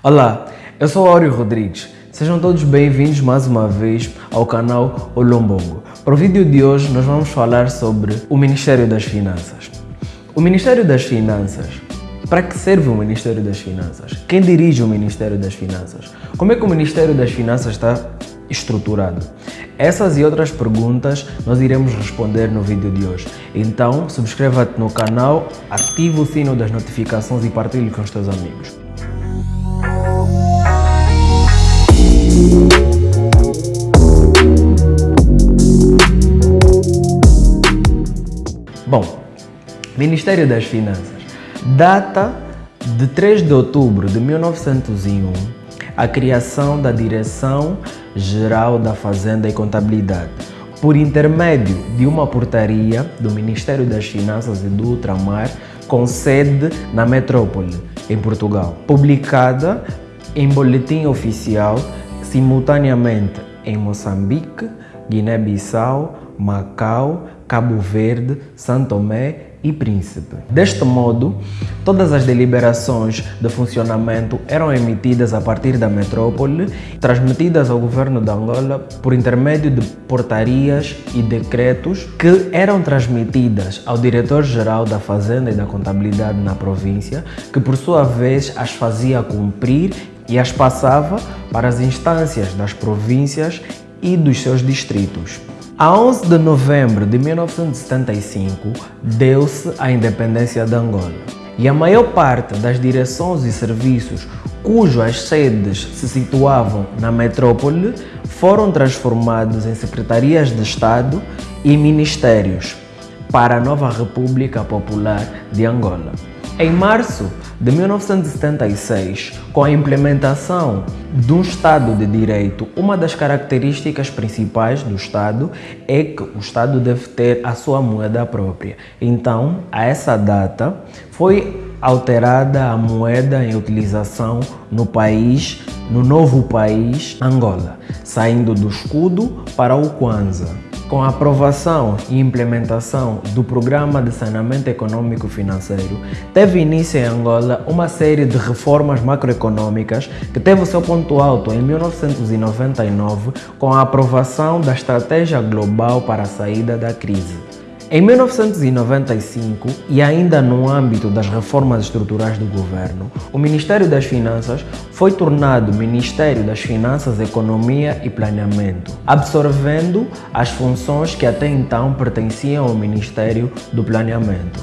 Olá, eu sou Áureo Rodrigues. Sejam todos bem-vindos mais uma vez ao canal Olombongo. Para o vídeo de hoje nós vamos falar sobre o Ministério das Finanças. O Ministério das Finanças, para que serve o Ministério das Finanças? Quem dirige o Ministério das Finanças? Como é que o Ministério das Finanças está estruturado? Essas e outras perguntas nós iremos responder no vídeo de hoje. Então, subscreva-te no canal, ative o sino das notificações e partilhe com os teus amigos. Ministério das Finanças. Data de 3 de outubro de 1901, a criação da Direção-Geral da Fazenda e Contabilidade, por intermédio de uma portaria do Ministério das Finanças e do Ultramar, com sede na metrópole, em Portugal, publicada em boletim oficial simultaneamente em Moçambique, Guiné-Bissau, Macau, Cabo Verde, São Tomé e Príncipe. Deste modo, todas as deliberações de funcionamento eram emitidas a partir da metrópole, transmitidas ao governo de Angola por intermédio de portarias e decretos que eram transmitidas ao diretor-geral da Fazenda e da Contabilidade na província, que por sua vez as fazia cumprir e as passava para as instâncias das províncias e dos seus distritos. A 11 de novembro de 1975, deu-se a independência de Angola e a maior parte das direções e serviços cujas sedes se situavam na metrópole foram transformados em secretarias de Estado e ministérios para a nova República Popular de Angola. Em março de 1976, com a implementação de um Estado de Direito, uma das características principais do Estado é que o Estado deve ter a sua moeda própria. Então, a essa data, foi alterada a moeda em utilização no país, no novo país Angola, saindo do escudo para o Kwanza. Com a aprovação e implementação do Programa de Saneamento Econômico Financeiro, teve início em Angola uma série de reformas macroeconômicas que teve o seu ponto alto em 1999 com a aprovação da Estratégia Global para a Saída da Crise. Em 1995, e ainda no âmbito das reformas estruturais do governo, o Ministério das Finanças foi tornado Ministério das Finanças, Economia e Planeamento, absorvendo as funções que até então pertenciam ao Ministério do Planeamento.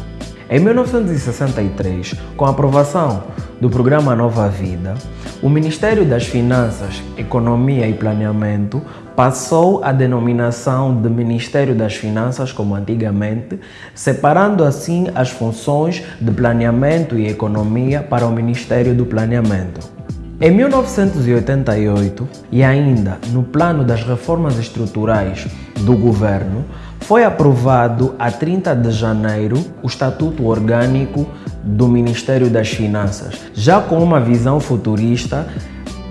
Em 1963, com a aprovação do programa Nova Vida, o Ministério das Finanças, Economia e Planeamento passou a denominação de Ministério das Finanças como antigamente, separando assim as funções de planeamento e economia para o Ministério do Planeamento. Em 1988, e ainda no plano das reformas estruturais do governo, foi aprovado a 30 de janeiro o Estatuto Orgânico do Ministério das Finanças, já com uma visão futurista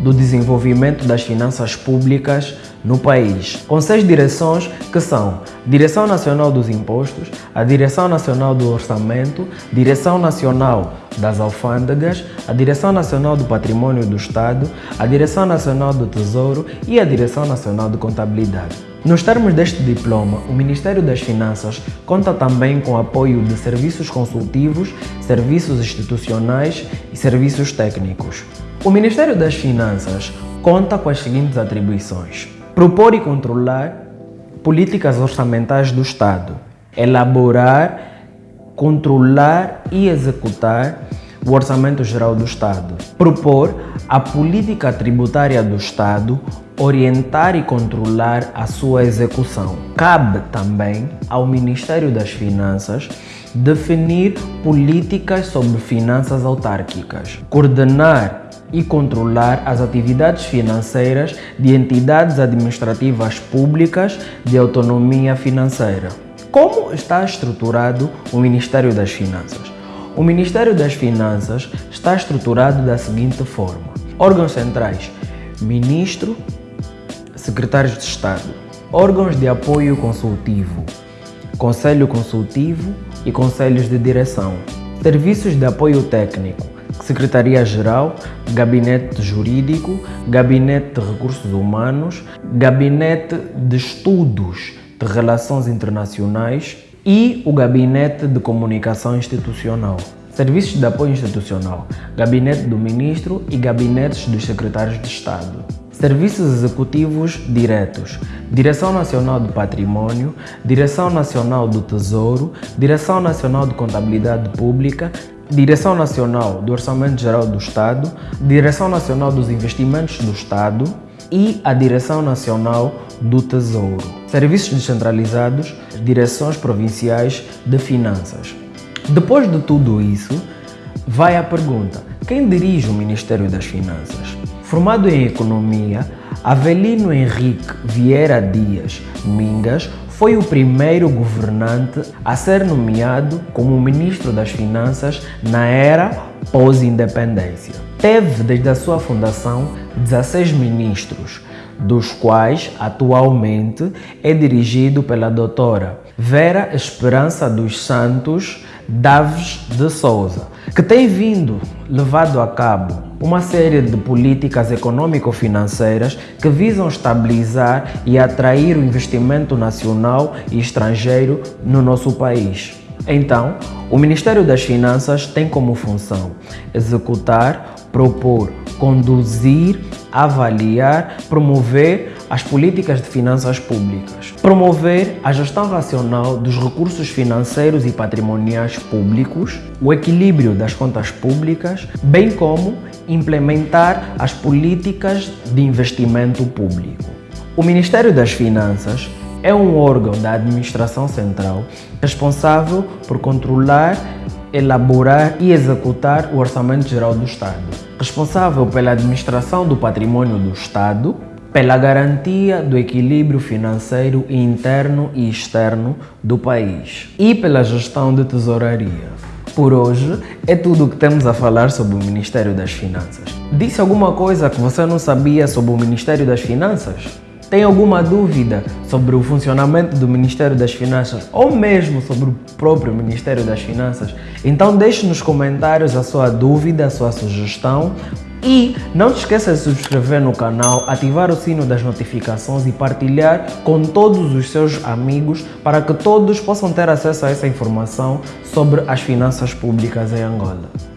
do desenvolvimento das finanças públicas no país, com seis direções que são Direção Nacional dos Impostos, a Direção Nacional do Orçamento, Direção Nacional das Alfândegas, a Direção Nacional do Patrimônio do Estado, a Direção Nacional do Tesouro e a Direção Nacional de Contabilidade. Nos termos deste diploma, o Ministério das Finanças conta também com apoio de serviços consultivos, serviços institucionais e serviços técnicos. O Ministério das Finanças conta com as seguintes atribuições. Propor e controlar políticas orçamentais do Estado. Elaborar, controlar e executar o Orçamento Geral do Estado. Propor a política tributária do Estado, orientar e controlar a sua execução. Cabe também ao Ministério das Finanças definir políticas sobre finanças autárquicas, coordenar e controlar as atividades financeiras de entidades administrativas públicas de autonomia financeira. Como está estruturado o Ministério das Finanças? O Ministério das Finanças está estruturado da seguinte forma: órgãos centrais, ministro, secretários de Estado, órgãos de apoio consultivo, conselho consultivo e conselhos de direção, serviços de apoio técnico, Secretaria-Geral, Gabinete Jurídico, Gabinete de Recursos Humanos, Gabinete de Estudos de Relações Internacionais e o Gabinete de Comunicação Institucional. Serviços de apoio institucional, Gabinete do Ministro e Gabinetes dos Secretários de Estado. Serviços executivos diretos, Direção Nacional do Patrimônio, Direção Nacional do Tesouro, Direção Nacional de Contabilidade Pública, Direção Nacional do Orçamento Geral do Estado, Direção Nacional dos Investimentos do Estado e a Direção Nacional do Tesouro. Serviços descentralizados, Direções Provinciais de Finanças. Depois de tudo isso, vai a pergunta: quem dirige o Ministério das Finanças? Formado em Economia, Avelino Henrique Vieira Dias Mingas foi o primeiro governante a ser nomeado como Ministro das Finanças na era pós-independência. Teve, desde a sua fundação, 16 ministros, dos quais atualmente é dirigido pela doutora Vera Esperança dos Santos Daves de Souza, que tem vindo levado a cabo uma série de políticas econômico-financeiras que visam estabilizar e atrair o investimento nacional e estrangeiro no nosso país. Então, o Ministério das Finanças tem como função executar, propor, conduzir, avaliar, promover as políticas de finanças públicas, promover a gestão racional dos recursos financeiros e patrimoniais públicos, o equilíbrio das contas públicas, bem como implementar as políticas de investimento público. O Ministério das Finanças é um órgão da administração central responsável por controlar, elaborar e executar o Orçamento Geral do Estado, responsável pela administração do patrimônio do Estado, pela garantia do equilíbrio financeiro interno e externo do país e pela gestão de tesouraria. Por hoje é tudo o que temos a falar sobre o Ministério das Finanças. Disse alguma coisa que você não sabia sobre o Ministério das Finanças? Tem alguma dúvida sobre o funcionamento do Ministério das Finanças ou mesmo sobre o próprio Ministério das Finanças? Então deixe nos comentários a sua dúvida, a sua sugestão e não se esqueça de se subscrever no canal, ativar o sino das notificações e partilhar com todos os seus amigos para que todos possam ter acesso a essa informação sobre as finanças públicas em Angola.